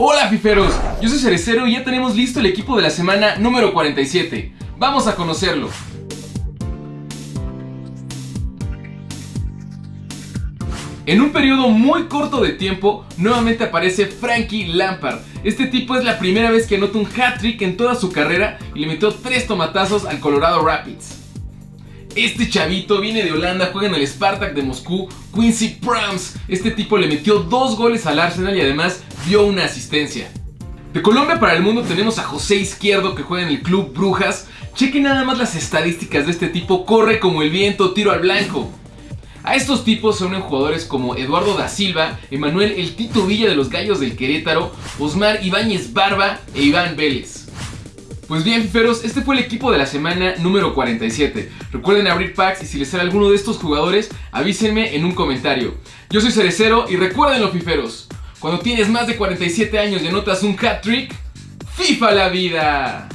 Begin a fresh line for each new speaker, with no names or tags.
Hola fiferos, yo soy Cerecero y ya tenemos listo el equipo de la semana número 47. Vamos a conocerlo. En un periodo muy corto de tiempo, nuevamente aparece Frankie Lampard. Este tipo es la primera vez que anota un hat-trick en toda su carrera y le metió tres tomatazos al Colorado Rapids. Este chavito viene de Holanda, juega en el Spartak de Moscú, Quincy Proms. Este tipo le metió dos goles al Arsenal y además dio una asistencia. De Colombia para el mundo tenemos a José Izquierdo que juega en el Club Brujas. Chequen nada más las estadísticas de este tipo, corre como el viento, tiro al blanco. A estos tipos se unen jugadores como Eduardo da Silva, Emanuel El Tito Villa de los Gallos del Querétaro, Osmar Ibáñez Barba e Iván Vélez. Pues bien, fiferos, este fue el equipo de la semana número 47. Recuerden abrir packs y si les sale alguno de estos jugadores, avísenme en un comentario. Yo soy Cerecero y recuérdenlo, fiferos. Cuando tienes más de 47 años y anotas un hat trick, ¡FIFA la vida!